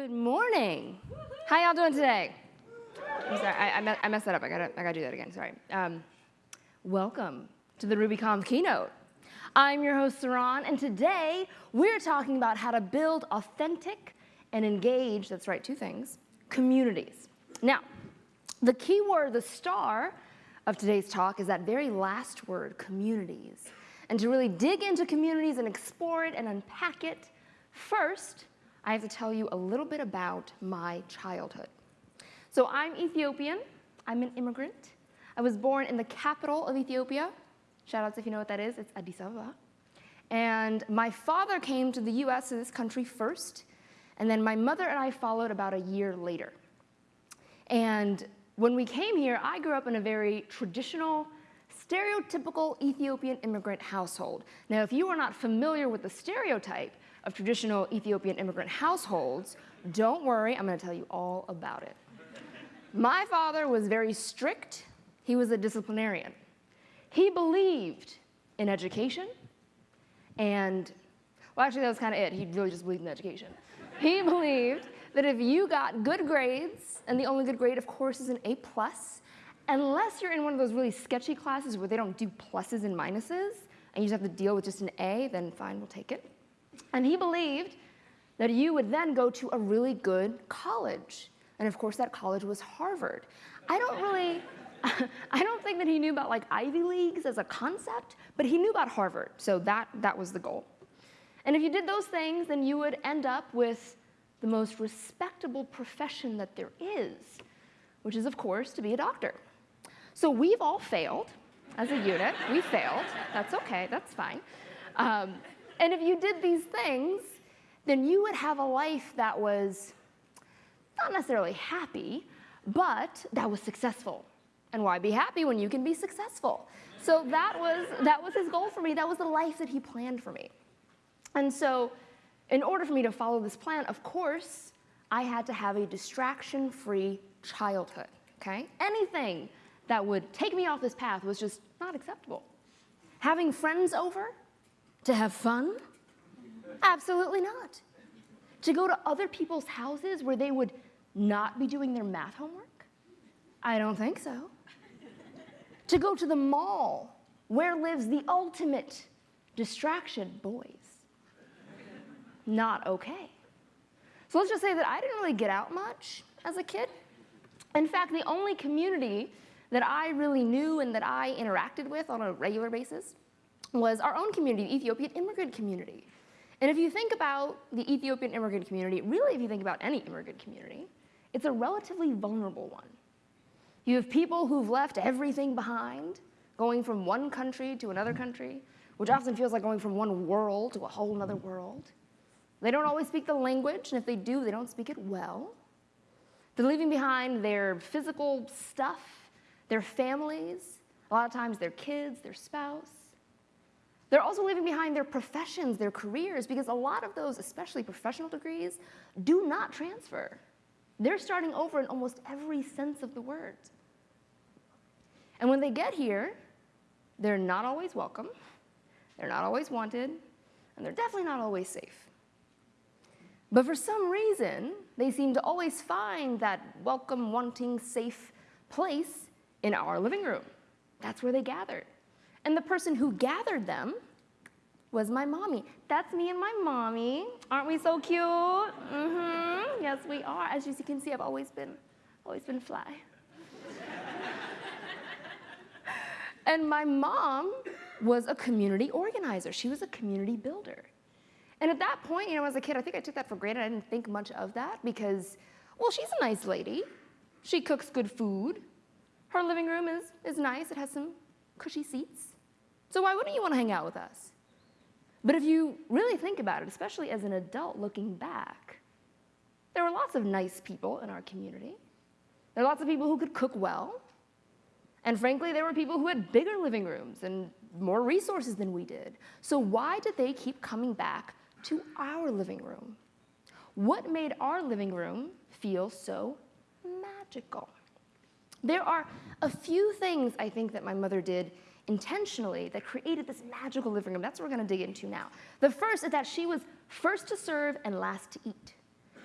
Good morning. How y'all doing today? I'm sorry, I, I, me- I messed that up. I gotta, I gotta do that again. Sorry. Um, welcome to the RubyConf keynote. I'm your host, Saron, and today we're talking about how to build authentic and engage, that's right, two things, communities. Now, the key word, the star of today's talk is that very last word, communities. And to really dig into communities and explore it and unpack it, first, I have to tell you a little bit about my childhood. So I'm Ethiopian, I'm an immigrant. I was born in the capital of Ethiopia. Shout outs if you know what that is, it's Addis Ababa. And my father came to the US, to this country first, and then my mother and I followed about a year later. And when we came here, I grew up in a very traditional, stereotypical Ethiopian immigrant household. Now, if you are not familiar with the stereotype, of traditional Ethiopian immigrant households, don't worry, I'm going to tell you all about it. My father was very strict. He was a disciplinarian. He believed in education and, well, actually, that was kind of it. He really just believed in education. He believed that if you got good grades, and the only good grade, of course, is an A plus, unless you're in one of those really sketchy classes where they don't do pluses and minuses, and you just have to deal with just an A, then fine, we'll take it. And he believed that you would then go to a really good college. And of course, that college was Harvard. I don't really, I don't think that he knew about like Ivy Leagues as a concept, but he knew about Harvard. So that, that was the goal. And if you did those things, then you would end up with the most respectable profession that there is, which is, of course, to be a doctor. So we've all failed as a unit. We failed. That's okay. That's fine. Um, and if you did these things, then you would have a life that was not necessarily happy, but that was successful. And why be happy when you can be successful? So that was, that was his goal for me. That was the life that he planned for me. And so, in order for me to follow this plan, of course, I had to have a distraction free childhood, okay? Anything that would take me off this path was just not acceptable. Having friends over to have fun? Absolutely not. To go to other people's houses where they would not be doing their math homework? I don't think so. to go to the mall where lives the ultimate distraction, boys. Not okay. So let's just say that I didn't really get out much as a kid. In fact, the only community that I really knew and that I interacted with on a regular basis was our own community, the Ethiopian immigrant community. And if you think about the Ethiopian immigrant community, really if you think about any immigrant community, it's a relatively vulnerable one. You have people who've left everything behind, going from one country to another country, which often feels like going from one world to a whole other world. They don't always speak the language, and if they do, they don't speak it well. They're leaving behind their physical stuff, their families, a lot of times their kids, their spouse. They're also leaving behind their professions, their careers, because a lot of those, especially professional degrees, do not transfer. They're starting over in almost every sense of the word. And when they get here, they're not always welcome, they're not always wanted, and they're definitely not always safe. But for some reason, they seem to always find that welcome, wanting, safe place in our living room. That's where they gathered. And the person who gathered them was my mommy. That's me and my mommy. Aren't we so cute? Mm-hmm. Yes, we are. As you can see, I've always been, always been fly. and my mom was a community organizer. She was a community builder. And at that point, you know, as a kid, I think I took that for granted. I didn't think much of that because, well, she's a nice lady. She cooks good food. Her living room is, is nice. It has some cushy seats. So why wouldn't you want to hang out with us? But if you really think about it, especially as an adult looking back, there were lots of nice people in our community. There were lots of people who could cook well. And frankly, there were people who had bigger living rooms and more resources than we did. So why did they keep coming back to our living room? What made our living room feel so magical? There are a few things I think that my mother did intentionally that created this magical living room. That's what we're going to dig into now. The first is that she was first to serve and last to eat.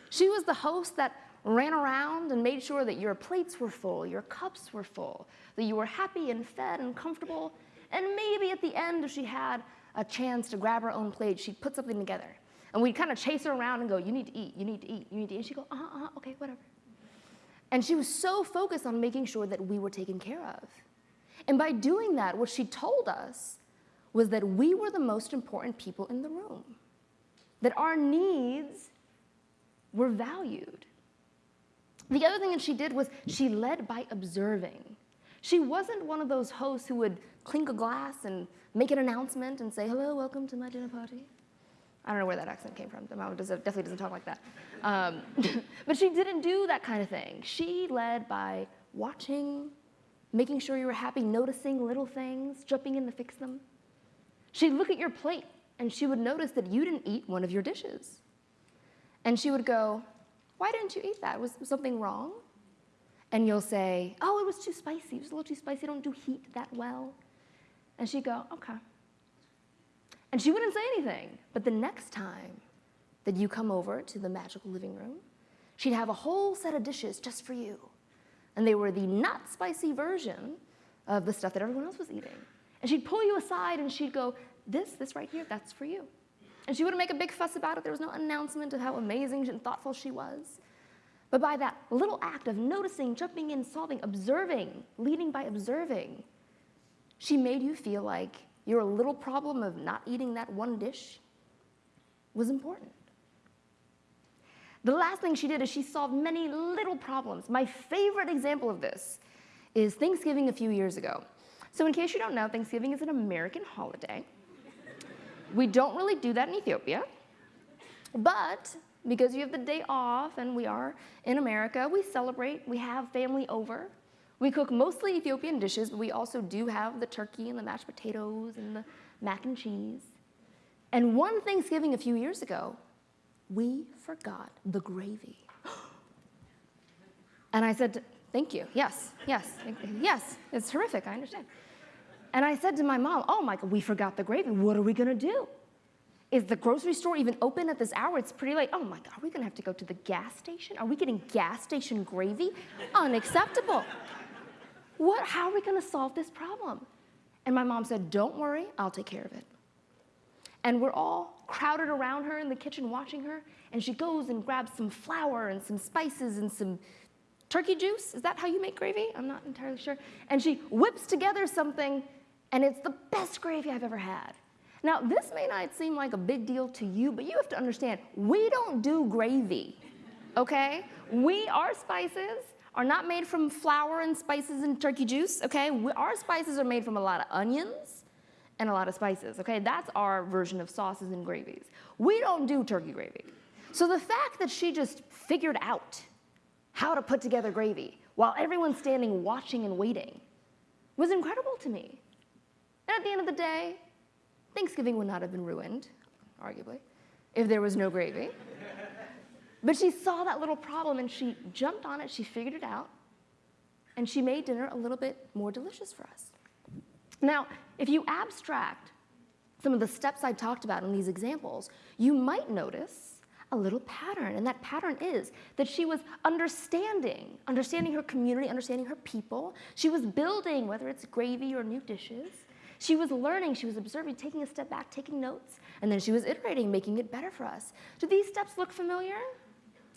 She was the host that ran around and made sure that your plates were full, your cups were full, that you were happy and fed and comfortable. And maybe at the end, if she had a chance to grab her own plate, she'd put something together. And we'd kind of chase her around and go, You need to eat, you need to eat, you need to eat. And she'd go, Uh huh, uh-huh, okay, whatever. And she was so focused on making sure that we were taken care of. And by doing that, what she told us was that we were the most important people in the room, that our needs were valued. The other thing that she did was she led by observing. She wasn't one of those hosts who would clink a glass and make an announcement and say, hello, welcome to my dinner party. I don't know where that accent came from. The mom definitely doesn't talk like that. Um, but she didn't do that kind of thing. She led by watching, making sure you were happy, noticing little things, jumping in to fix them. She'd look at your plate and she would notice that you didn't eat one of your dishes. And she would go, Why didn't you eat that? Was something wrong? And you'll say, Oh, it was too spicy. It was a little too spicy. I don't do heat that well. And she'd go, Okay. And she wouldn't say anything. But the next time that you come over to the magical living room, she'd have a whole set of dishes just for you. And they were the not spicy version of the stuff that everyone else was eating. And she'd pull you aside and she'd go, This, this right here, that's for you. And she wouldn't make a big fuss about it. There was no announcement of how amazing and thoughtful she was. But by that little act of noticing, jumping in, solving, observing, leading by observing, she made you feel like your little problem of not eating that one dish was important. The last thing she did is she solved many little problems. My favorite example of this is Thanksgiving a few years ago. So, in case you don't know, Thanksgiving is an American holiday. We don't really do that in Ethiopia. But because you have the day off and we are in America, we celebrate, we have family over. We cook mostly Ethiopian dishes, but we also do have the turkey and the mashed potatoes and the mac and cheese. And one Thanksgiving a few years ago, we forgot the gravy. and I said, Thank you. Yes, yes, yes, it's terrific. I understand. And I said to my mom, Oh Michael, we forgot the gravy. What are we going to do? Is the grocery store even open at this hour? It's pretty late. Oh my God, are we going to have to go to the gas station? Are we getting gas station gravy? Unacceptable. What, how are we going to solve this problem? And my mom said, Don't worry, I'll take care of it. And we're all crowded around her in the kitchen watching her. And she goes and grabs some flour and some spices and some turkey juice. Is that how you make gravy? I'm not entirely sure. And she whips together something and it's the best gravy I've ever had. Now, this may not seem like a big deal to you, but you have to understand, we don't do gravy, okay? We, our spices are not made from flour and spices and turkey juice, okay? We, our spices are made from a lot of onions and a lot of spices, okay? That's our version of sauces and gravies. We don't do turkey gravy. So the fact that she just figured out how to put together gravy while everyone's standing watching and waiting was incredible to me. And at the end of the day, Thanksgiving would not have been ruined, arguably, if there was no gravy. but she saw that little problem and she jumped on it, she figured it out, and she made dinner a little bit more delicious for us. Now, if you abstract some of the steps I talked about in these examples, you might notice a little pattern. And that pattern is that she was understanding, understanding her community, understanding her people. She was building, whether it's gravy or new dishes. She was learning, she was observing, taking a step back, taking notes, and then she was iterating, making it better for us. Do these steps look familiar?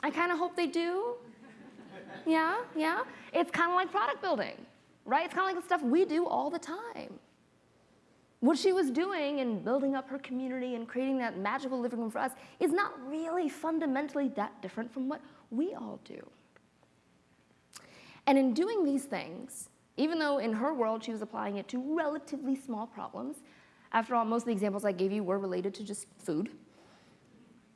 I kind of hope they do. Yeah, yeah. It's kind of like product building, right? It's kind of like the stuff we do all the time. What she was doing in building up her community and creating that magical living room for us is not really fundamentally that different from what we all do. And in doing these things, even though in her world she was applying it to relatively small problems. After all, most of the examples I gave you were related to just food.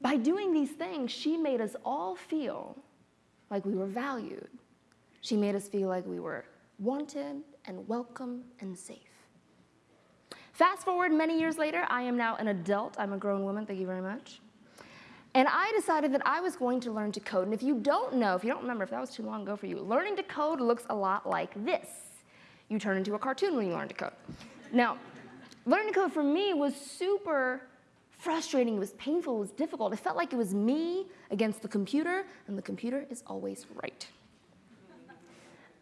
By doing these things, she made us all feel like we were valued. She made us feel like we were wanted and welcome and safe. Fast forward many years later, I am now an adult. I'm a grown woman, thank you very much. And I decided that I was going to learn to code. And if you don't know, if you don't remember, if that was too long ago for you, learning to code looks a lot like this you turn into a cartoon when you learn to code. Now, learning to code for me was super frustrating, it was painful, it was difficult. It felt like it was me against the computer, and the computer is always right.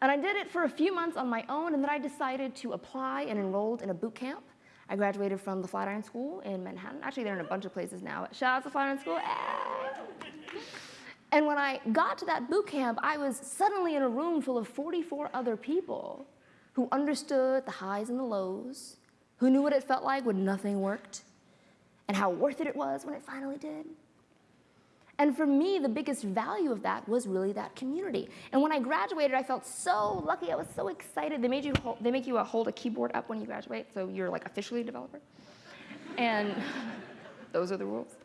And I did it for a few months on my own, and then I decided to apply and enrolled in a boot camp. I graduated from the Flatiron School in Manhattan. Actually, they're in a bunch of places now. Shout out to Flatiron School. And when I got to that boot camp, I was suddenly in a room full of 44 other people who understood the highs and the lows, who knew what it felt like when nothing worked, and how worth it it was when it finally did. And for me, the biggest value of that was really that community. And when I graduated, I felt so lucky. I was so excited. They made you hold, they make you uh, hold a keyboard up when you graduate, so you're like officially a developer. And those are the rules.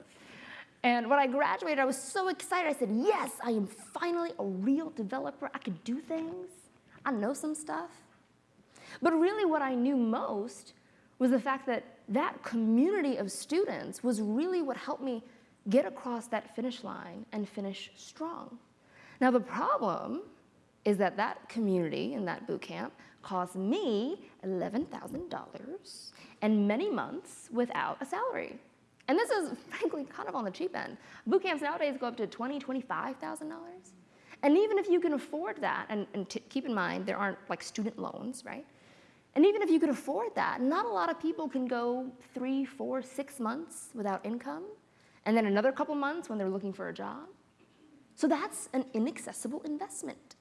And when I graduated, I was so excited. I said, yes, I am finally a real developer. I could do things. I know some stuff. But really what I knew most was the fact that that community of students was really what helped me get across that finish line and finish strong. Now the problem is that that community in that boot camp cost me $11,000 and many months without a salary. And this is frankly kind of on the cheap end. Boot camps nowadays go up to $20,000, $25,000. And even if you can afford that, and, and keep in mind there aren't like student loans, right? And even if you could afford that, not a lot of people can go three, four, six months without income and then another couple months when they're looking for a job. So that's an inaccessible investment.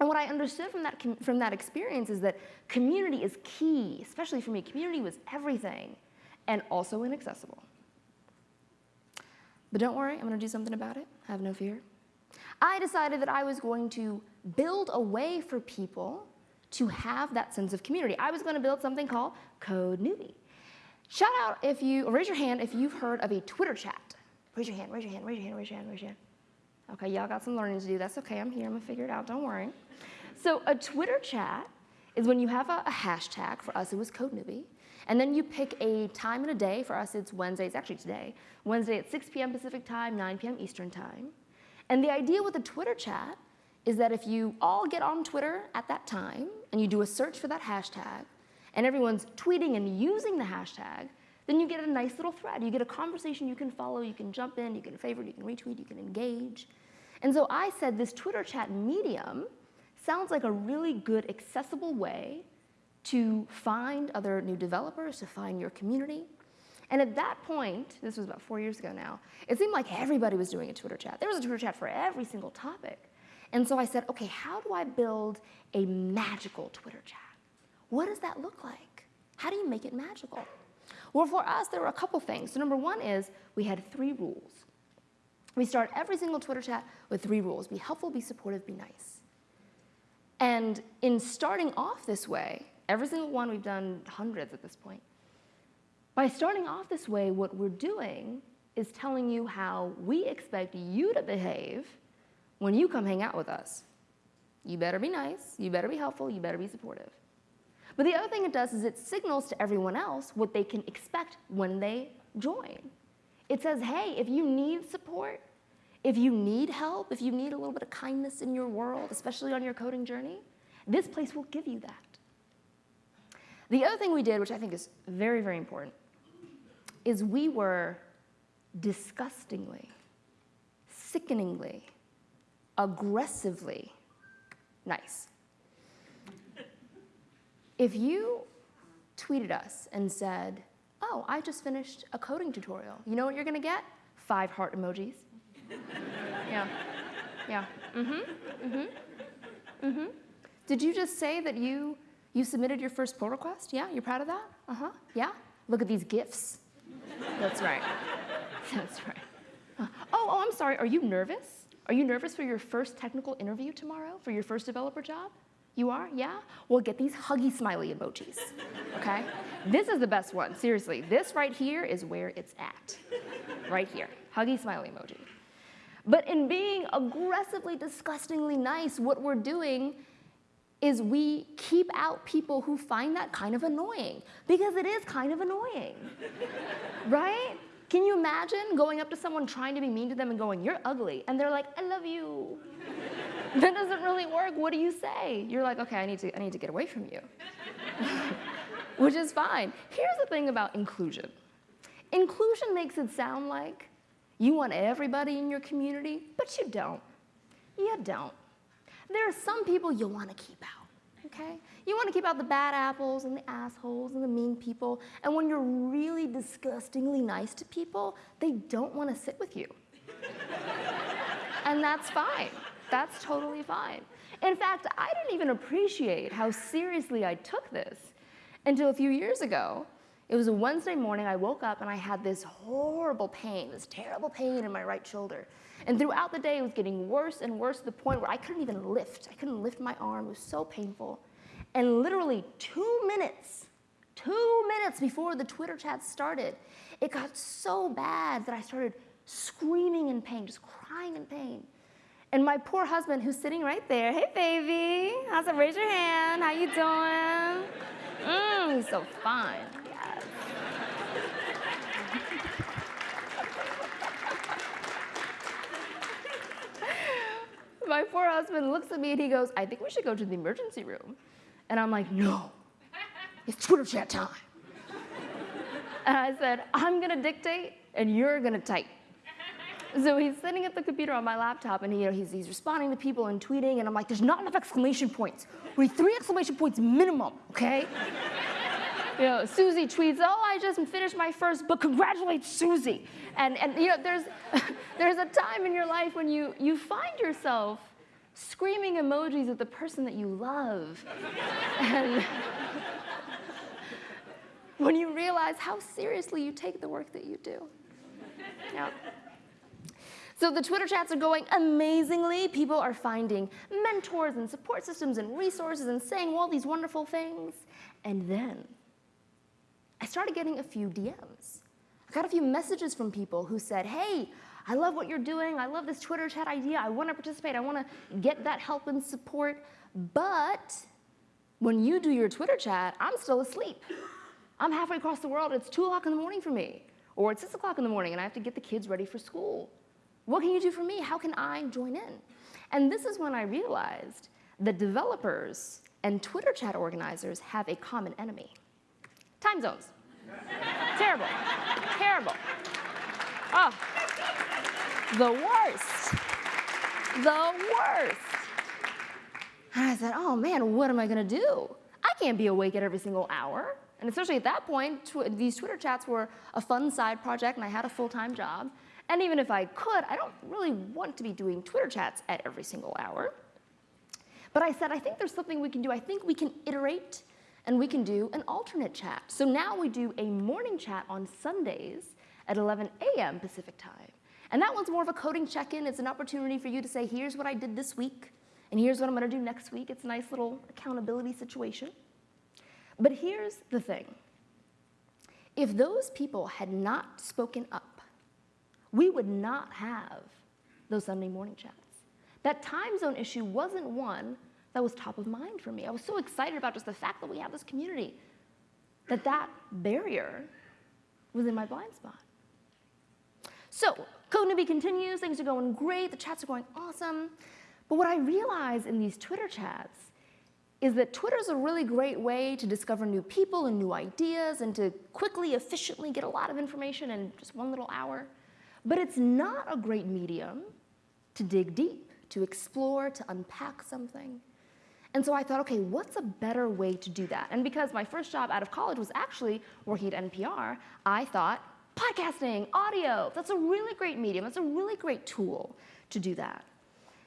And what I understood from that, from that experience is that community is key, especially for me. Community was everything and also inaccessible. But don't worry, I'm gonna do something about it. Have no fear. I decided that I was going to build a way for people to have that sense of community. I was gonna build something called Code Newbie. Shout out if you, raise your hand if you've heard of a Twitter chat. Raise your hand, raise your hand, raise your hand, raise your hand, raise your hand. Okay, y'all got some learning to do. That's okay, I'm here, I'm gonna figure it out, don't worry. So a Twitter chat is when you have a, a hashtag, for us it was Code Newbie, and then you pick a time and a day, for us it's Wednesday, it's actually today, Wednesday at 6 p.m. Pacific time, 9 p.m. Eastern time. And the idea with a Twitter chat is that if you all get on Twitter at that time and you do a search for that hashtag, and everyone's tweeting and using the hashtag, then you get a nice little thread. You get a conversation you can follow, you can jump in, you can favorite, you can retweet, you can engage. And so I said this Twitter chat medium sounds like a really good accessible way to find other new developers, to find your community. And at that point, this was about four years ago now, it seemed like everybody was doing a Twitter chat. There was a Twitter chat for every single topic. And so I said, okay, how do I build a magical Twitter chat? What does that look like? How do you make it magical? Well, for us, there were a couple things. So number one is we had three rules. We start every single Twitter chat with three rules. Be helpful, be supportive, be nice. And in starting off this way, every single one, we've done hundreds at this point. By starting off this way, what we're doing is telling you how we expect you to behave when you come hang out with us. You better be nice, you better be helpful, you better be supportive. But the other thing it does is it signals to everyone else what they can expect when they join. It says, hey, if you need support, if you need help, if you need a little bit of kindness in your world, especially on your coding journey, this place will give you that. The other thing we did, which I think is very, very important, is we were disgustingly, sickeningly, aggressively nice. If you tweeted us and said, oh, I just finished a coding tutorial, you know what you're gonna get? Five heart emojis. yeah, yeah, mm-hmm, mm-hmm, mm-hmm. Did you just say that you, you submitted your first pull request? Yeah, you're proud of that? Uh-huh, yeah? Look at these GIFs. That's right, that's right. Uh, oh, oh, I'm sorry, are you nervous? Are you nervous for your first technical interview tomorrow, for your first developer job? You are? Yeah? Well, get these huggy smiley emojis, okay? this is the best one, seriously. This right here is where it's at, right here, huggy smiley emoji. But in being aggressively, disgustingly nice, what we're doing is we keep out people who find that kind of annoying, because it is kind of annoying, right? Can you imagine going up to someone trying to be mean to them and going, you're ugly, and they're like, I love you. that doesn't really work. What do you say? You're like, okay, I need to, I need to get away from you. Which is fine. Here's the thing about inclusion. Inclusion makes it sound like you want everybody in your community, but you don't. You don't. There are some people you want to keep out, okay? You want to keep out the bad apples and the assholes and the mean people. And when you're really disgustingly nice to people, they don't want to sit with you. and that's fine. That's totally fine. In fact, I didn't even appreciate how seriously I took this until a few years ago. It was a Wednesday morning, I woke up and I had this horrible pain, this terrible pain in my right shoulder. And throughout the day, it was getting worse and worse to the point where I couldn't even lift. I couldn't lift my arm, it was so painful. And literally two minutes, two minutes before the Twitter chat started, it got so bad that I started screaming in pain, just crying in pain. And my poor husband, who's sitting right there, hey baby, how's it? Raise your hand. How you doing? Mmm, he's so fine. Yes. my poor husband looks at me and he goes, I think we should go to the emergency room. And I'm like, no, it's Twitter chat time. and I said, I'm gonna dictate and you're gonna type. So he's sitting at the computer on my laptop and he, you know, he's, he's responding to people and tweeting, and I'm like, there's not enough exclamation points. We need three exclamation points minimum, okay? you know, Susie tweets, oh, I just finished my first book, congratulate Susie. And, and you know, there's, there's a time in your life when you, you find yourself screaming emojis at the person that you love. and when you realize how seriously you take the work that you do. Yeah. So the Twitter chats are going amazingly. People are finding mentors and support systems and resources and saying all these wonderful things. And then I started getting a few DMs. I got a few messages from people who said, hey, I love what you're doing. I love this Twitter chat idea. I want to participate. I want to get that help and support. But when you do your Twitter chat, I'm still asleep. I'm halfway across the world. It's 2 o'clock in the morning for me. Or it's 6 o'clock in the morning and I have to get the kids ready for school. What can you do for me? How can I join in? And this is when I realized that developers and Twitter chat organizers have a common enemy. Time zones. Terrible. Terrible. Oh, the worst. The worst. And I said, oh man, what am I gonna do? I can't be awake at every single hour. And especially at that point, tw these Twitter chats were a fun side project and I had a full-time job. And even if I could, I don't really want to be doing Twitter chats at every single hour. But I said, I think there's something we can do. I think we can iterate and we can do an alternate chat. So now we do a morning chat on Sundays at 11 a.m. Pacific time. And that one's more of a coding check-in. It's an opportunity for you to say, here's what I did this week, and here's what I'm gonna do next week. It's a nice little accountability situation. But here's the thing. If those people had not spoken up, we would not have those Sunday morning chats. That time zone issue wasn't one that was top of mind for me. I was so excited about just the fact that we have this community, that that barrier was in my blind spot. So Code Newbie continues, things are going great, the chats are going awesome. But what I realize in these Twitter chats is that Twitter is a really great way to discover new people and new ideas and to quickly, efficiently get a lot of information in just one little hour. But it's not a great medium to dig deep, to explore, to unpack something. And so I thought, okay, what's a better way to do that? And because my first job out of college was actually working at NPR, I thought, podcasting, audio, that's a really great medium. That's a really great tool to do that.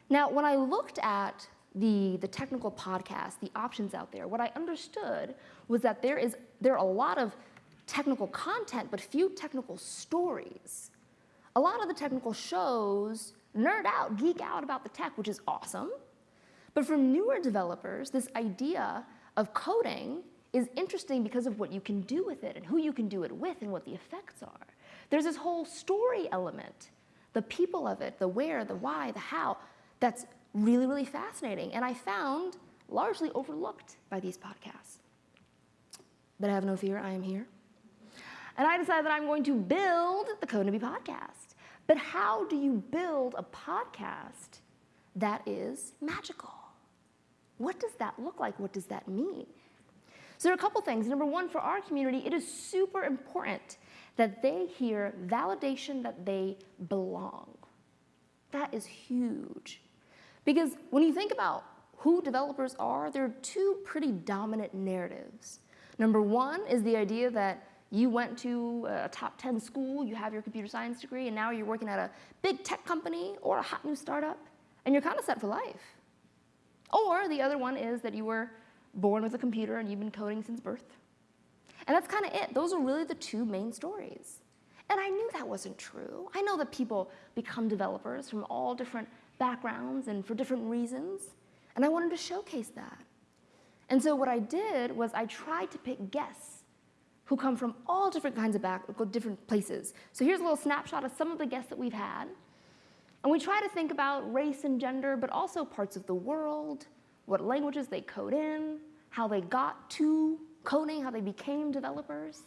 Now, when I looked at the, the technical podcast, the options out there, what I understood was that there, is, there are a lot of technical content, but few technical stories a lot of the technical shows nerd out, geek out about the tech, which is awesome. But for newer developers, this idea of coding is interesting because of what you can do with it and who you can do it with and what the effects are. There's this whole story element, the people of it, the where, the why, the how, that's really, really fascinating. And I found largely overlooked by these podcasts. But I have no fear, I am here. And I decided that I'm going to build the Code Newbie podcast. But how do you build a podcast that is magical? What does that look like? What does that mean? So there are a couple things. Number one, for our community, it is super important that they hear validation that they belong. That is huge. Because when you think about who developers are, there are two pretty dominant narratives. Number one is the idea that you went to a top 10 school, you have your computer science degree, and now you're working at a big tech company or a hot new startup, and you're kind of set for life. Or the other one is that you were born with a computer and you've been coding since birth. And that's kind of it. Those are really the two main stories. And I knew that wasn't true. I know that people become developers from all different backgrounds and for different reasons. And I wanted to showcase that. And so what I did was I tried to pick guests who come from all different kinds of back, different places. So here's a little snapshot of some of the guests that we've had. And we try to think about race and gender, but also parts of the world, what languages they code in, how they got to coding, how they became developers.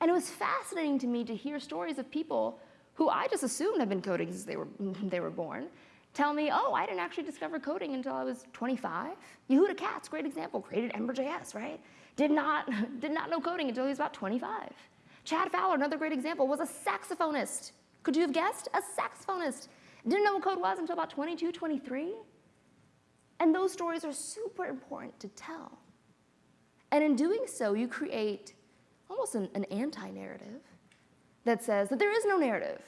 And it was fascinating to me to hear stories of people who I just assumed had been coding since they were, they were born, tell me, oh, I didn't actually discover coding until I was 25. Yehuda Katz, great example, created Ember.js, right? Did not, did not know coding until he was about 25. Chad Fowler, another great example, was a saxophonist. Could you have guessed? A saxophonist. Didn't know what code was until about 22, 23. And those stories are super important to tell. And in doing so, you create almost an, an anti narrative that says that there is no narrative.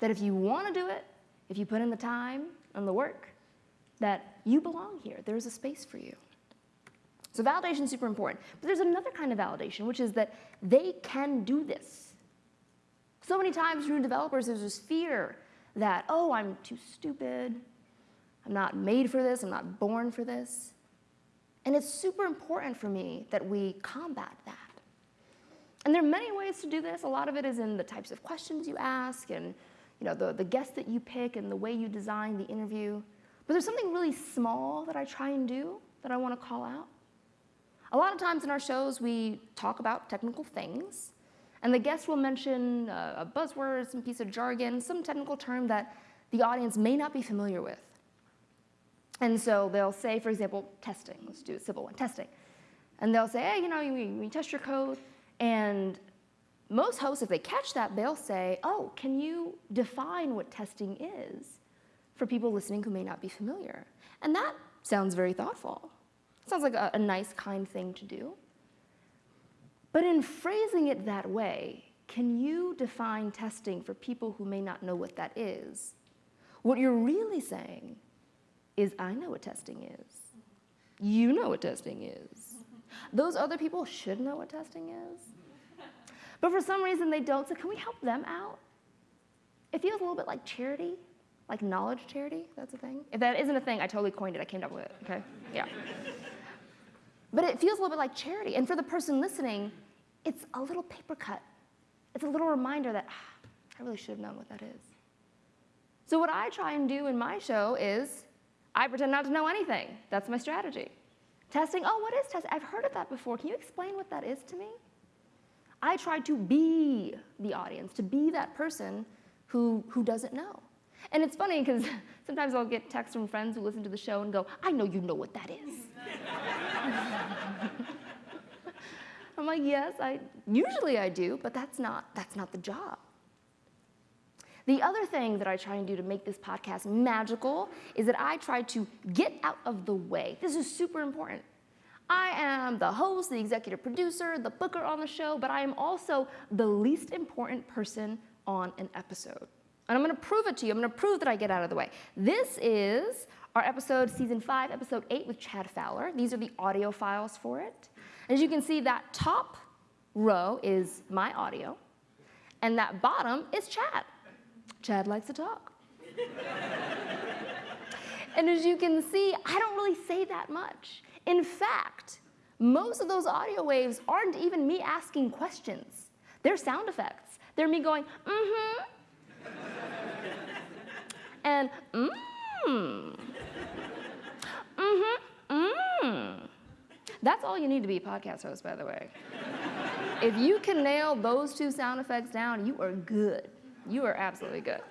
That if you want to do it, if you put in the time and the work, that you belong here. There's a space for you. So validation is super important. But there's another kind of validation, which is that they can do this. So many times through developers, there's this fear that, oh, I'm too stupid. I'm not made for this. I'm not born for this. And it's super important for me that we combat that. And there are many ways to do this. A lot of it is in the types of questions you ask and you know, the, the guests that you pick and the way you design the interview. But there's something really small that I try and do that I want to call out. A lot of times in our shows, we talk about technical things, and the guest will mention uh, a buzzword, some piece of jargon, some technical term that the audience may not be familiar with. And so they'll say, for example, testing. Let's do a simple one, testing. And they'll say, hey, you know, we test your code, and most hosts, if they catch that, they'll say, oh, can you define what testing is for people listening who may not be familiar? And that sounds very thoughtful. Sounds like a, a nice, kind thing to do. But in phrasing it that way, can you define testing for people who may not know what that is? What you're really saying is, I know what testing is. You know what testing is. Those other people should know what testing is. But for some reason they don't, so can we help them out? It feels a little bit like charity, like knowledge charity. That's a thing. If that isn't a thing, I totally coined it. I came up with it, okay? Yeah. But it feels a little bit like charity. And for the person listening, it's a little paper cut. It's a little reminder that ah, I really should have known what that is. So, what I try and do in my show is I pretend not to know anything. That's my strategy. Testing, oh, what is testing? I've heard of that before. Can you explain what that is to me? I try to be the audience, to be that person who, who doesn't know. And it's funny because sometimes I'll get texts from friends who listen to the show and go, I know you know what that is. I'm like, yes, I usually I do, but that's not that's not the job. The other thing that I try and do to make this podcast magical is that I try to get out of the way. This is super important. I am the host, the executive producer, the booker on the show, but I am also the least important person on an episode. And I'm gonna prove it to you. I'm gonna prove that I get out of the way. This is our episode, season five, episode eight with Chad Fowler. These are the audio files for it. As you can see, that top row is my audio, and that bottom is Chad. Chad likes to talk. and as you can see, I don't really say that much. In fact, most of those audio waves aren't even me asking questions. They're sound effects. They're me going, mm-hmm, and mmm, mm-hmm, mmm. That's all you need to be a podcast host, by the way. if you can nail those two sound effects down, you are good. You are absolutely good.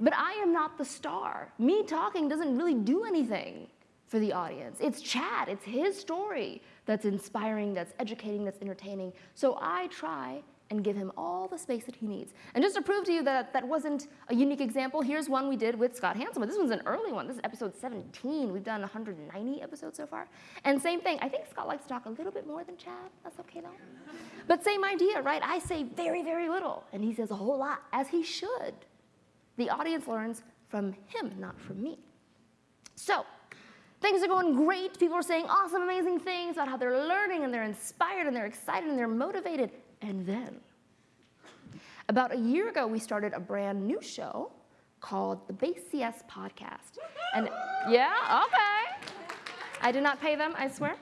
But I am not the star. Me talking doesn't really do anything for the audience. It's Chad, it's his story that's inspiring, that's educating, that's entertaining. So I try and give him all the space that he needs. And just to prove to you that that wasn't a unique example, here's one we did with Scott Hanselman. This one's an early one. This is episode 17. We've done 190 episodes so far. And same thing, I think Scott likes to talk a little bit more than Chad. That's okay though. But same idea, right? I say very, very little, and he says a whole lot, as he should. The audience learns from him, not from me. So, things are going great. People are saying awesome, amazing things about how they're learning and they're inspired and they're excited and they're motivated. And then, about a year ago, we started a brand new show called the Base CS Podcast. And yeah, okay. I did not pay them, I swear.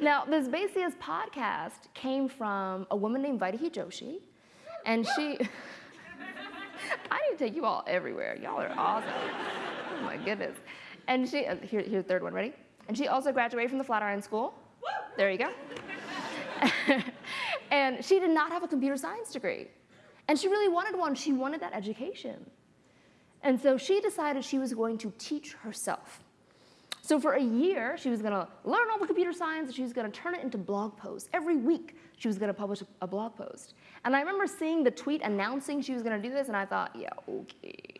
Now, this Base CS podcast came from a woman named Vaidehi Joshi, and she. I need to take you all everywhere. Y'all are awesome. Oh my goodness. And she, uh, here, here's the third one, ready? And she also graduated from the Flatiron School. There you go. and she did not have a computer science degree. And she really wanted one. She wanted that education. And so she decided she was going to teach herself. So for a year, she was going to learn all the computer science and she was going to turn it into blog posts. Every week, she was going to publish a blog post. And I remember seeing the tweet announcing she was going to do this, and I thought, yeah, okay.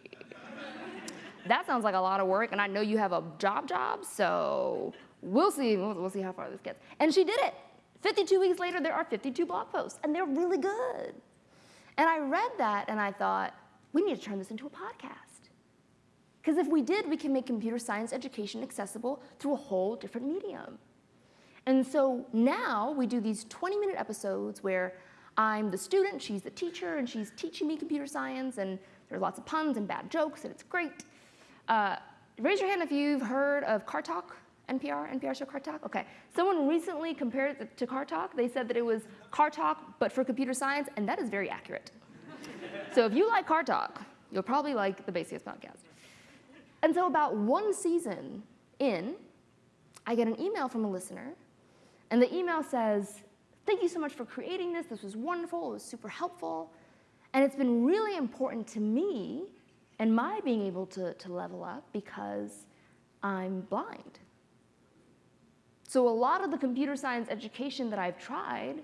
that sounds like a lot of work, and I know you have a job job, so we'll see. We'll, we'll see how far this gets. And she did it. 52 weeks later, there are 52 blog posts, and they're really good. And I read that, and I thought, we need to turn this into a podcast. Because if we did, we can make computer science education accessible through a whole different medium. And so now we do these 20 minute episodes where I'm the student, she's the teacher, and she's teaching me computer science, and there's lots of puns and bad jokes, and it's great. Uh, raise your hand if you've heard of Car Talk, NPR, NPR show Car Talk? Okay. Someone recently compared it to Car Talk. They said that it was Car Talk, but for computer science, and that is very accurate. so if you like Car Talk, you'll probably like the Base podcast. And so about one season in, I get an email from a listener, and the email says, thank you so much for creating this. This was wonderful. It was super helpful. And it's been really important to me and my being able to, to level up because I'm blind. So a lot of the computer science education that I've tried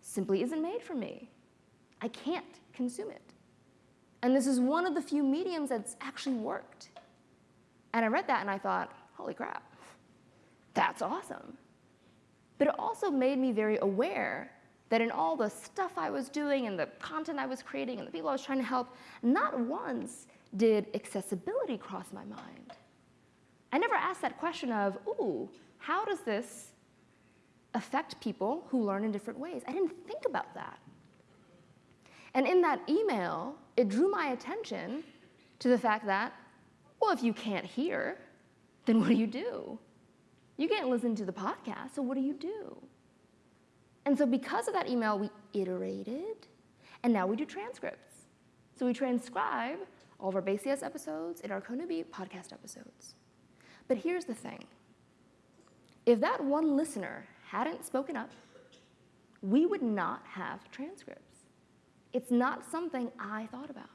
simply isn't made for me. I can't consume it. And this is one of the few mediums that's actually worked. And I read that and I thought, holy crap, that's awesome. But it also made me very aware that in all the stuff I was doing and the content I was creating and the people I was trying to help, not once did accessibility cross my mind. I never asked that question of, ooh, how does this affect people who learn in different ways? I didn't think about that. And in that email, it drew my attention to the fact that well, if you can't hear, then what do you do? You can't listen to the podcast, so what do you do? And so, because of that email, we iterated, and now we do transcripts. So, we transcribe all of our Base episodes and our Code podcast episodes. But here's the thing if that one listener hadn't spoken up, we would not have transcripts. It's not something I thought about.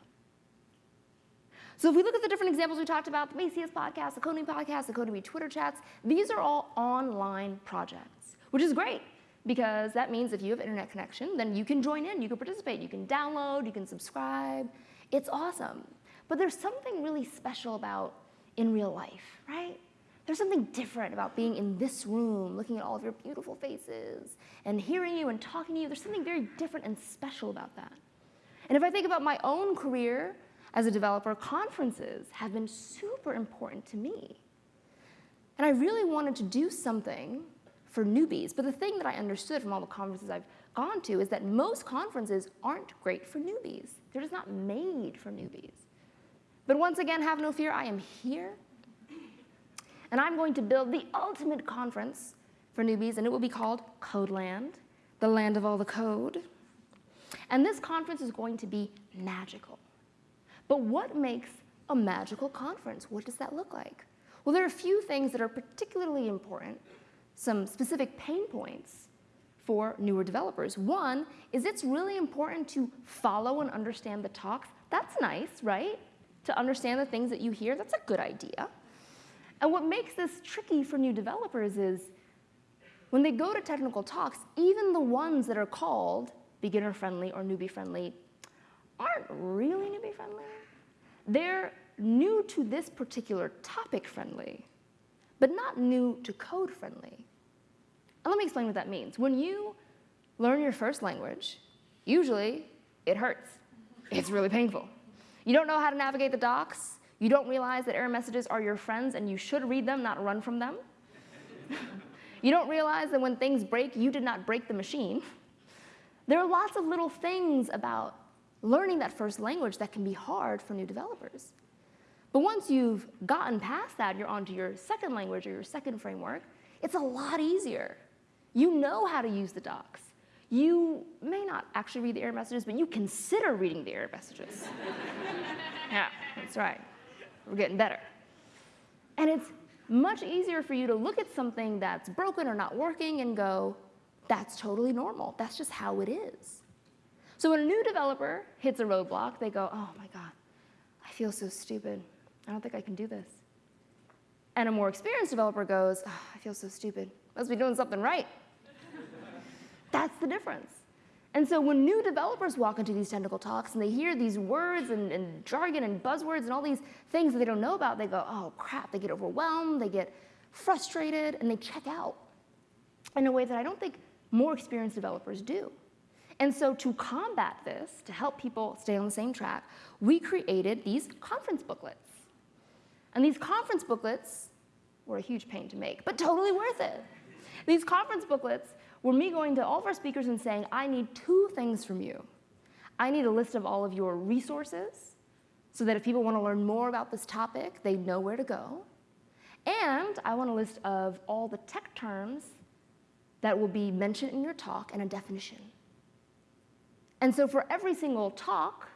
So if we look at the different examples we talked about, the CS podcast, the Coding podcast, the Code Newbie Twitter chats, these are all online projects, which is great because that means if you have internet connection, then you can join in, you can participate, you can download, you can subscribe. It's awesome. But there's something really special about in real life, right? There's something different about being in this room, looking at all of your beautiful faces and hearing you and talking to you. There's something very different and special about that. And if I think about my own career, as a developer, conferences have been super important to me. And I really wanted to do something for newbies. But the thing that I understood from all the conferences I've gone to is that most conferences aren't great for newbies. They're just not made for newbies. But once again, have no fear, I am here. And I'm going to build the ultimate conference for newbies, and it will be called Codeland, the land of all the code. And this conference is going to be magical. But what makes a magical conference? What does that look like? Well, there are a few things that are particularly important, some specific pain points for newer developers. One is it's really important to follow and understand the talks. That's nice, right? To understand the things that you hear, that's a good idea. And what makes this tricky for new developers is when they go to technical talks, even the ones that are called beginner friendly or newbie friendly aren't really newbie friendly. They're new to this particular topic friendly, but not new to code friendly. And let me explain what that means. When you learn your first language, usually it hurts. It's really painful. You don't know how to navigate the docs. You don't realize that error messages are your friends and you should read them, not run from them. you don't realize that when things break, you did not break the machine. There are lots of little things about learning that first language that can be hard for new developers. But once you've gotten past that, you're onto your second language or your second framework, it's a lot easier. You know how to use the docs. You may not actually read the error messages, but you consider reading the error messages. yeah, that's right. We're getting better. And it's much easier for you to look at something that's broken or not working and go, that's totally normal. That's just how it is. So when a new developer hits a roadblock, they go, oh my God, I feel so stupid. I don't think I can do this. And a more experienced developer goes, oh, I feel so stupid. Must be doing something right. That's the difference. And so when new developers walk into these technical talks and they hear these words and, and, jargon and buzzwords and all these things that they don't know about, they go, oh crap, they get overwhelmed, they get frustrated, and they check out in a way that I don't think more experienced developers do. And so to combat this, to help people stay on the same track, we created these conference booklets. And these conference booklets were a huge pain to make, but totally worth it. These conference booklets were me going to all of our speakers and saying, I need two things from you. I need a list of all of your resources so that if people want to learn more about this topic, they know where to go. And I want a list of all the tech terms that will be mentioned in your talk and a definition. And so for every single talk,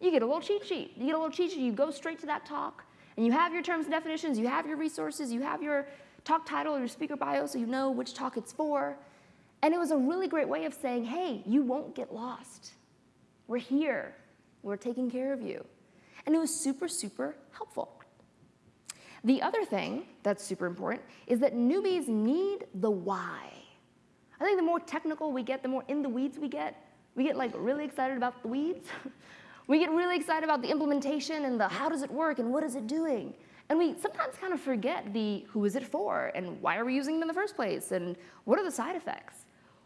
you get a little cheat sheet. You get a little cheat sheet, you go straight to that talk, and you have your terms and definitions, you have your resources, you have your talk title, your speaker bio, so you know which talk it's for. And it was a really great way of saying, hey, you won't get lost. We're here. We're taking care of you. And it was super, super helpful. The other thing that's super important is that newbies need the why. I think the more technical we get, the more in the weeds we get. We get like really excited about the weeds. we get really excited about the implementation and the how does it work and what is it doing. And we sometimes kind of forget the who is it for and why are we using it in the first place and what are the side effects.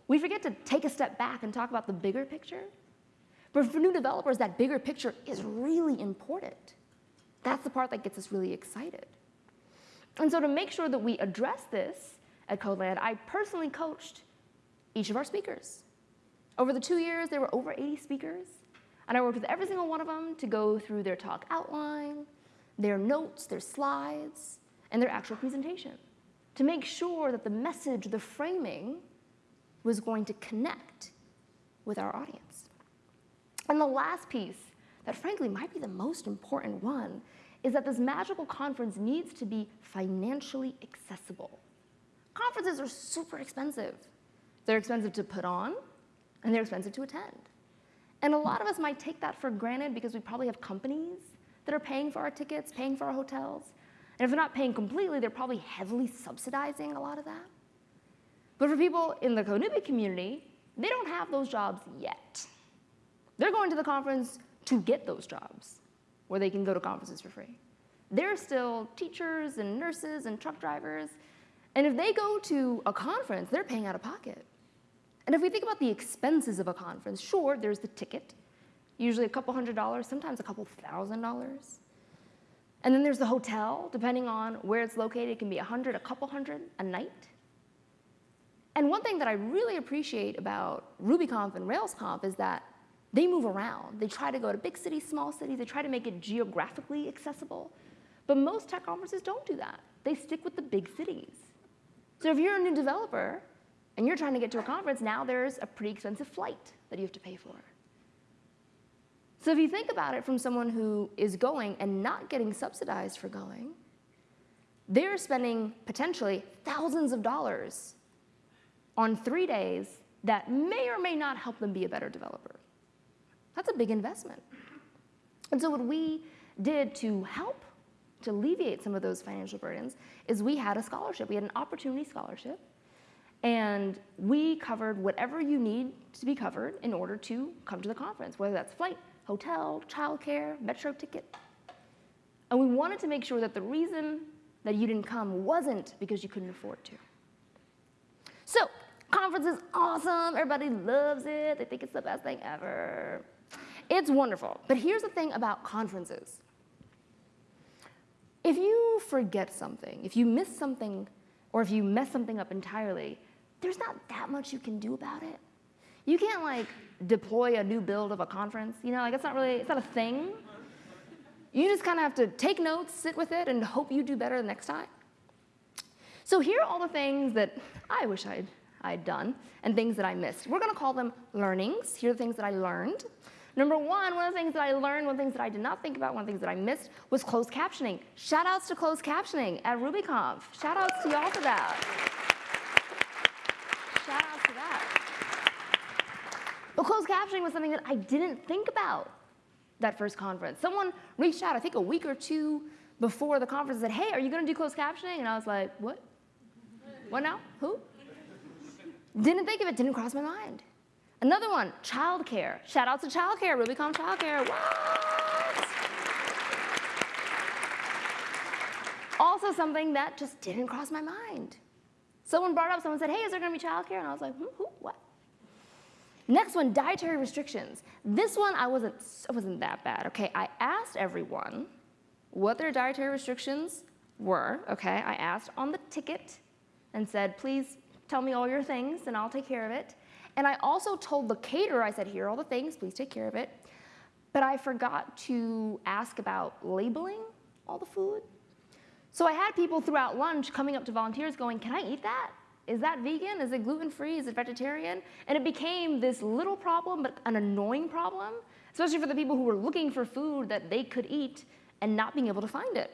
We forget to take a step back and talk about the bigger picture. But for new developers, that bigger picture is really important. That's the part that gets us really excited. And so to make sure that we address this at CodeLand, I personally coached each of our speakers. Over the two years, there were over 80 speakers, and I worked with every single one of them to go through their talk outline, their notes, their slides, and their actual presentation to make sure that the message, the framing, was going to connect with our audience. And the last piece, that frankly might be the most important one, is that this magical conference needs to be financially accessible. Conferences are super expensive. They're expensive to put on, and they're expensive to attend. And a lot of us might take that for granted because we probably have companies that are paying for our tickets, paying for our hotels. And if they're not paying completely, they're probably heavily subsidizing a lot of that. But for people in the Code community, they don't have those jobs yet. They're going to the conference to get those jobs, where they can go to conferences for free. They're still teachers and nurses and truck drivers, and if they go to a conference, they're paying out of pocket. And if we think about the expenses of a conference, sure, there's the ticket, usually a couple hundred dollars, sometimes a couple thousand dollars. And then there's the hotel, depending on where it's located, it can be a hundred, a couple hundred a night. And one thing that I really appreciate about RubyConf and RailsConf is that they move around. They try to go to big cities, small cities, they try to make it geographically accessible. But most tech conferences don't do that. They stick with the big cities. So if you're a new developer and you're trying to get to a conference, now there's a pretty expensive flight that you have to pay for. So if you think about it from someone who is going and not getting subsidized for going, they're spending potentially thousands of dollars on three days that may or may not help them be a better developer. That's a big investment. And so what we did to help to alleviate some of those financial burdens is we had a scholarship. We had an opportunity scholarship. And we covered whatever you need to be covered in order to come to the conference, whether that's flight, hotel, childcare, metro ticket. And we wanted to make sure that the reason that you didn't come wasn't because you couldn't afford to. So, conference is awesome. Everybody loves it. They think it's the best thing ever. It's wonderful. But here's the thing about conferences. If you forget something, if you miss something, or if you mess something up entirely, there's not that much you can do about it. You can't like deploy a new build of a conference, you know, like it's not really, it's not a thing. You just kind of have to take notes, sit with it, and hope you do better the next time. So here are all the things that I wish I'd, I'd done and things that I missed. We're gonna call them learnings. Here are the things that I learned. Number one, one of the things that I learned, one of the things that I did not think about, one of the things that I missed was closed captioning. Shout outs to closed captioning at RubyConf. Shout outs to y'all for that. Shout outs to that. But closed captioning was something that I didn't think about that first conference. Someone reached out, I think a week or two before the conference, and said, hey, are you gonna do closed captioning? And I was like, what? What now? Who? Didn't think of it, didn't cross my mind. Another one, childcare. Shout out to childcare, RubyConf childcare. What? Also something that just didn't cross my mind. Someone brought up, someone said, hey, is there gonna be childcare? And I was like, hmm, who, what? Next one, dietary restrictions. This one, I wasn't, it wasn't that bad, okay? I asked everyone what their dietary restrictions were, okay? I asked on the ticket and said, please tell me all your things and I'll take care of it. And I also told the caterer, I said, here are all the things, please take care of it. But I forgot to ask about labeling all the food. So I had people throughout lunch coming up to volunteers going, can I eat that? Is that vegan? Is it gluten-free? Is it vegetarian? And it became this little problem, but an annoying problem, especially for the people who were looking for food that they could eat and not being able to find it.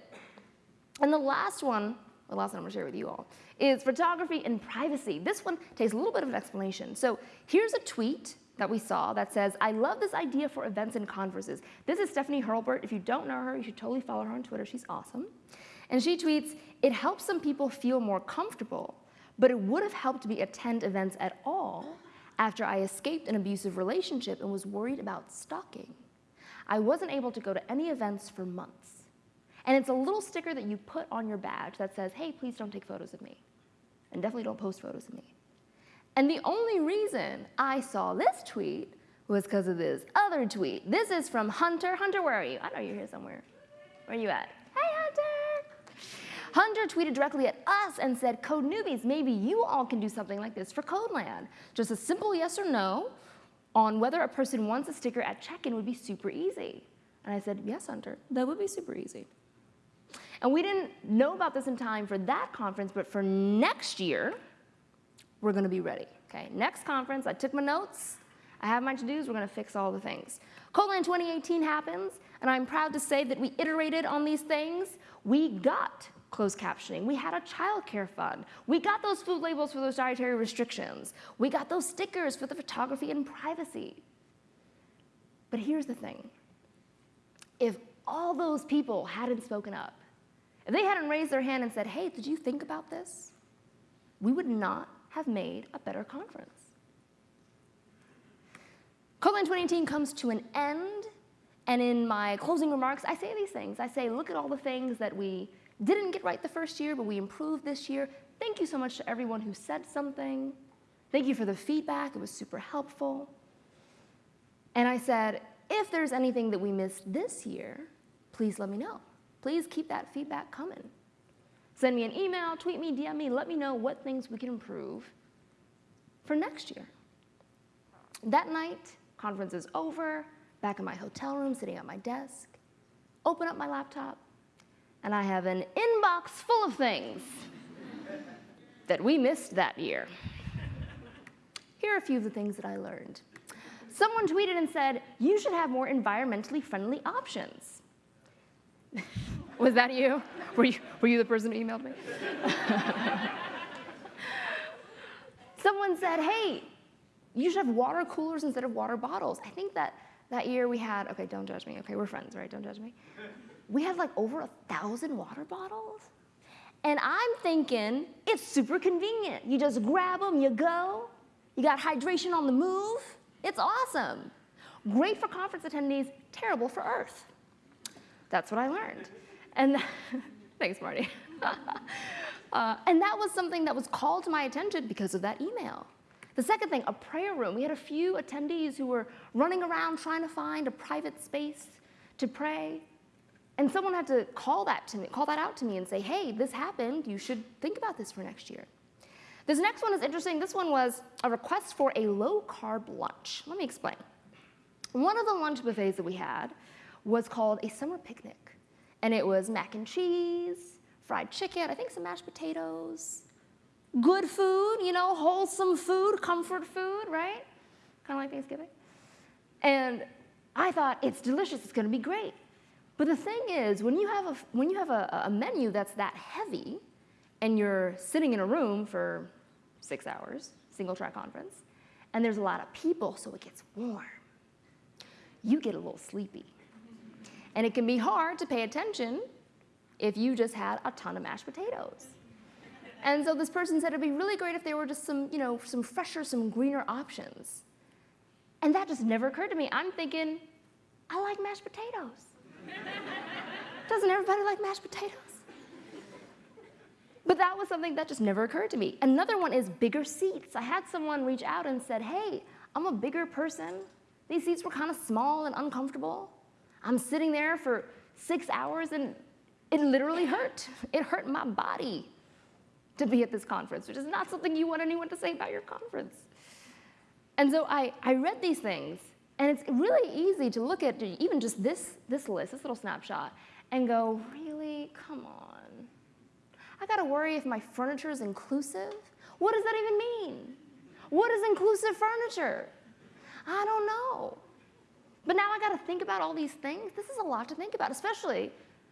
And the last one, the last one I'm gonna share with you all, is photography and privacy. This one takes a little bit of an explanation. So here's a tweet that we saw that says, I love this idea for events and conferences. This is Stephanie Hurlburt. If you don't know her, you should totally follow her on Twitter. She's awesome. And she tweets, it helps some people feel more comfortable but it would have helped me attend events at all after I escaped an abusive relationship and was worried about stalking. I wasn't able to go to any events for months. And it's a little sticker that you put on your badge that says, hey, please don't take photos of me. And definitely don't post photos of me. And the only reason I saw this tweet was because of this other tweet. This is from Hunter. Hunter, where are you? I know you're here somewhere. Where are you at? Hey, Hunter! Hunter tweeted directly at us and said, Code newbies, maybe you all can do something like this for Codeland. Just a simple yes or no on whether a person wants a sticker at check-in would be super easy. And I said, yes, Hunter, that would be super easy. And we didn't know about this in time for that conference, but for next year, we're gonna be ready, okay? Next conference, I took my notes, I have my to-dos, we're gonna fix all the things. Codeland 2018 happens, and I'm proud to say that we iterated on these things. We got closed captioning. We had a childcare fund. We got those food labels for those dietary restrictions. We got those stickers for the photography and privacy. But here's the thing. If all those people hadn't spoken up, if they hadn't raised their hand and said, hey, did you think about this? We would not have made a better conference. Codeland 2018 comes to an end, and in my closing remarks, I say these things. I say, look at all the things that we didn't get right the first year, but we improved this year. Thank you so much to everyone who said something. Thank you for the feedback. It was super helpful. And I said, if there's anything that we missed this year, please let me know. Please keep that feedback coming. Send me an email, tweet me, DM me, let me know what things we can improve for next year. That night, conference is over, back in my hotel room, sitting at my desk, open up my laptop, and I have an inbox full of things that we missed that year. Here are a few of the things that I learned. Someone tweeted and said, you should have more environmentally friendly options. Was that you? Were, you? were you the person who emailed me? Someone said, hey, you should have water coolers instead of water bottles. I think that that year we had, okay, don't judge me. Okay, we're friends, right? Don't judge me we had like over a thousand water bottles. And I'm thinking, it's super convenient. You just grab them, you go. You got hydration on the move. It's awesome. Great for conference attendees, terrible for Earth. That's what I learned. And thanks, Marty. uh, and that was something that was called to my attention because of that email. The second thing, a prayer room. We had a few attendees who were running around trying to find a private space to pray. And someone had to call that to me, call that out to me and say, hey, this happened. You should think about this for next year. This next one is interesting. This one was a request for a low carb lunch. Let me explain. One of the lunch buffets that we had was called a summer picnic. And it was mac and cheese, fried chicken, I think some mashed potatoes, good food, you know, wholesome food, comfort food, right? Kind of like Thanksgiving. And I thought, it's delicious, it's gonna be great. But the thing is, when you have a, when you have a, a menu that's that heavy, and you're sitting in a room for six hours, single track conference, and there's a lot of people, so it gets warm, you get a little sleepy. And it can be hard to pay attention if you just had a ton of mashed potatoes. And so this person said it'd be really great if there were just some, you know, some fresher, some greener options. And that just never occurred to me. I'm thinking, I like mashed potatoes. Doesn't everybody like mashed potatoes? But that was something that just never occurred to me. Another one is bigger seats. I had someone reach out and said, hey, I'm a bigger person. These seats were kind of small and uncomfortable. I'm sitting there for six hours and it literally hurt. It hurt my body to be at this conference, which is not something you want anyone to say about your conference. And so I, I read these things, and it's really easy to look at even just this, this list, this little snapshot, and go, really? Come on. I gotta worry if my furniture is inclusive? What does that even mean? What is inclusive furniture? I don't know. But now I got to think about all these things. This is a lot to think about, especially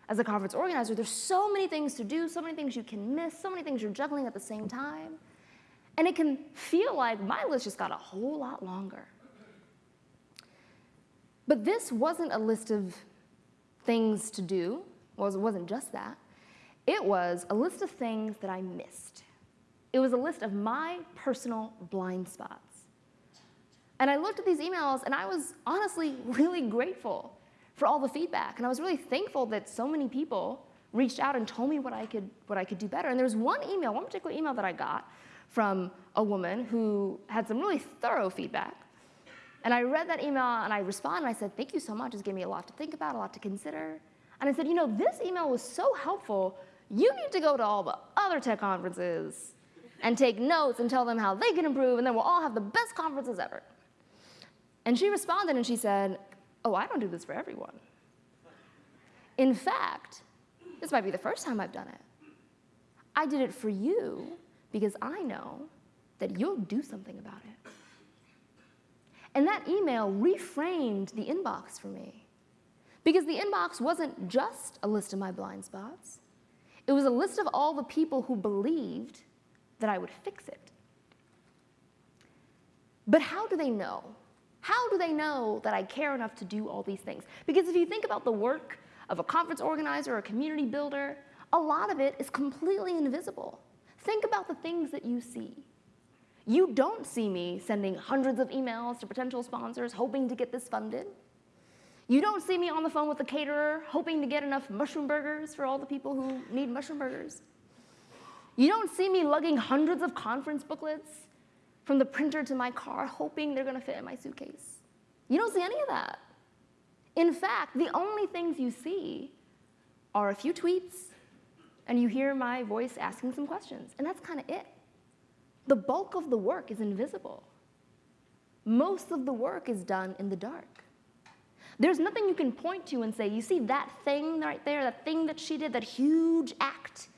as a conference organizer. There's so many things to do, so many things you can miss, so many things you're juggling at the same time. And it can feel like my list just got a whole lot longer. But this wasn't a list of things to do. Well, it wasn't just that. It was a list of things that I missed. It was a list of my personal blind spots. And I looked at these emails and I was honestly really grateful for all the feedback. And I was really thankful that so many people reached out and told me what I could, what I could do better. And there was one email, one particular email that I got from a woman who had some really thorough feedback. And I read that email and I responded and I said, thank you so much. It's given me a lot to think about, a lot to consider. And I said, you know, this email was so helpful. You need to go to all the other tech conferences and take notes and tell them how they can improve, and then we'll all have the best conferences ever. And she responded and she said, oh, I don't do this for everyone. In fact, this might be the first time I've done it. I did it for you because I know that you'll do something about it. And that email reframed the inbox for me. Because the inbox wasn't just a list of my blind spots, it was a list of all the people who believed that I would fix it. But how do they know how do they know that I care enough to do all these things? Because if you think about the work of a conference organizer or a community builder, a lot of it is completely invisible. Think about the things that you see. You don't see me sending hundreds of emails to potential sponsors hoping to get this funded. You don't see me on the phone with the caterer hoping to get enough mushroom burgers for all the people who need mushroom burgers. You don't see me lugging hundreds of conference booklets from the printer to my car, hoping they're gonna fit in my suitcase. You don't see any of that. In fact, the only things you see are a few tweets and you hear my voice asking some questions, and that's kind of it. The bulk of the work is invisible. Most of the work is done in the dark. There's nothing you can point to and say, you see that thing right there, that thing that she did, that huge act,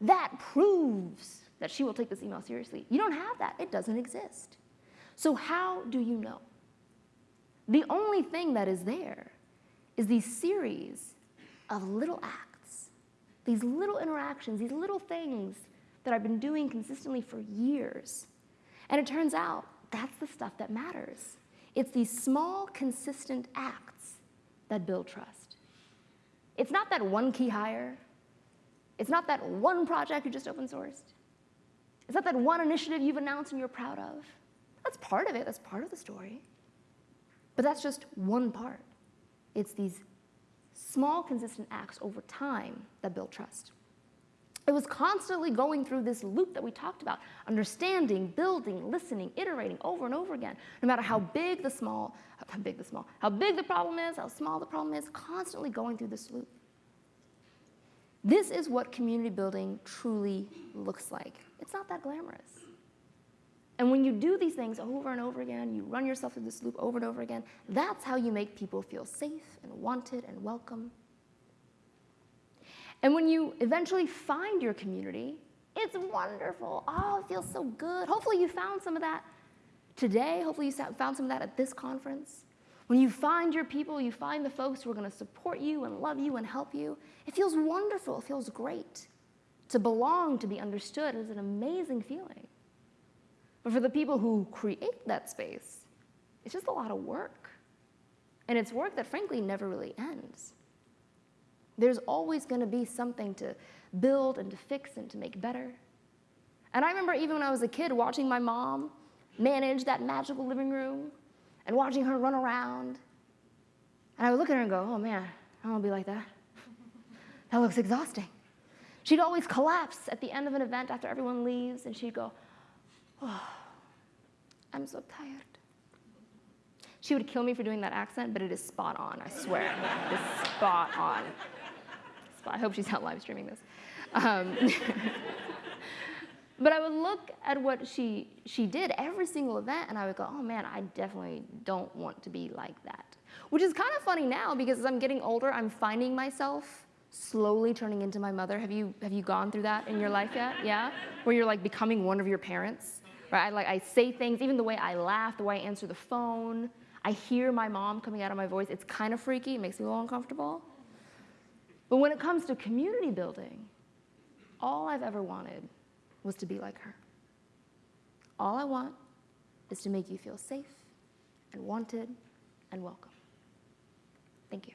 that proves that she will take this email seriously. You don't have that. It doesn't exist. So how do you know? The only thing that is there is these series of little acts, these little interactions, these little things that I've been doing consistently for years. And it turns out that's the stuff that matters. It's these small, consistent acts that build trust. It's not that one key hire. It's not that one project you just open sourced. It's not that one initiative you've announced and you're proud of. That's part of it, that's part of the story. But that's just one part. It's these small, consistent acts over time that build trust. It was constantly going through this loop that we talked about, understanding, building, listening, iterating over and over again. No matter how big the small, how big the small, how big the problem is, how small the problem is, constantly going through this loop. This is what community building truly looks like. It's not that glamorous. And when you do these things over and over again, you run yourself through this loop over and over again, that's how you make people feel safe and wanted and welcome. And when you eventually find your community, it's wonderful. Oh, it feels so good. Hopefully, you found some of that today. Hopefully, you found some of that at this conference. When you find your people, you find the folks who are going to support you and love you and help you, it feels wonderful. It feels great. To belong, to be understood is an amazing feeling. But for the people who create that space, it's just a lot of work. And it's work that, frankly, never really ends. There's always going to be something to build and to fix and to make better. And I remember even when I was a kid watching my mom manage that magical living room and watching her run around. And I would look at her and go, oh man, I don't want to be like that. That looks exhausting. She'd always collapse at the end of an event after everyone leaves, and she'd go, oh, I'm so tired. She would kill me for doing that accent, but it is spot on, I swear. it is spot on. I hope she's not live streaming this. Um, but I would look at what she, she did every single event, and I would go, oh man, I definitely don't want to be like that. Which is kind of funny now because as I'm getting older, I'm finding myself slowly turning into my mother. Have you, have you gone through that in your life yet? Yeah? Where you're like becoming one of your parents? Right? I, like, I say things, even the way I laugh, the way I answer the phone. I hear my mom coming out of my voice. It's kind of freaky. It makes me a little uncomfortable. But when it comes to community building, all I've ever wanted was to be like her. All I want is to make you feel safe and wanted and welcome. Thank you.